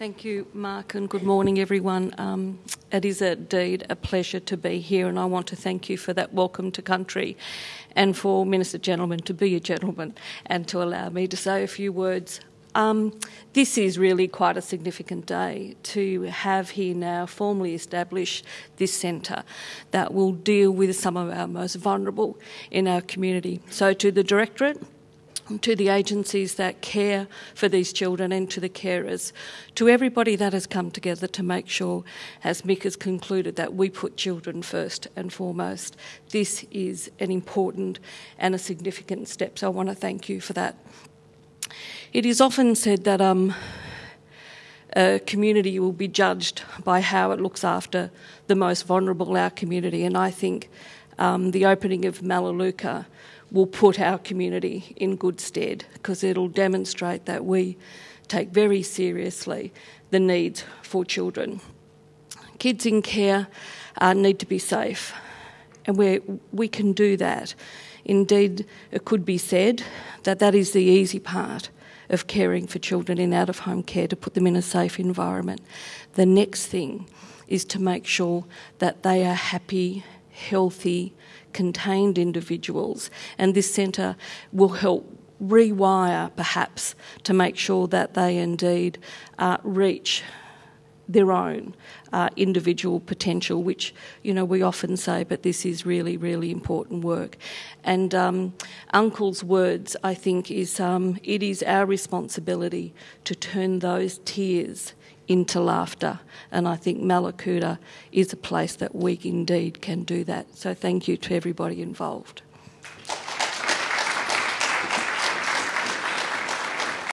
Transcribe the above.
Thank you, Mark, and good morning, everyone. Um, it is indeed a pleasure to be here, and I want to thank you for that welcome to country and for Minister Gentleman to be a gentleman and to allow me to say a few words. Um, this is really quite a significant day to have here now formally establish this centre that will deal with some of our most vulnerable in our community. So, to the Directorate, to the agencies that care for these children and to the carers, to everybody that has come together to make sure, as Mick has concluded, that we put children first and foremost. This is an important and a significant step, so I want to thank you for that. It is often said that um, a community will be judged by how it looks after the most vulnerable our community, and I think um, the opening of Melaleuca will put our community in good stead because it'll demonstrate that we take very seriously the needs for children. Kids in care uh, need to be safe, and we we can do that. Indeed, it could be said that that is the easy part of caring for children in out of home care to put them in a safe environment. The next thing is to make sure that they are happy, healthy, contained individuals, and this centre will help rewire perhaps to make sure that they indeed uh, reach their own uh, individual potential, which you know we often say, but this is really, really important work. And um, Uncle's words, I think, is um, it is our responsibility to turn those tears into laughter. And I think Melaleuca is a place that we indeed can do that. So thank you to everybody involved.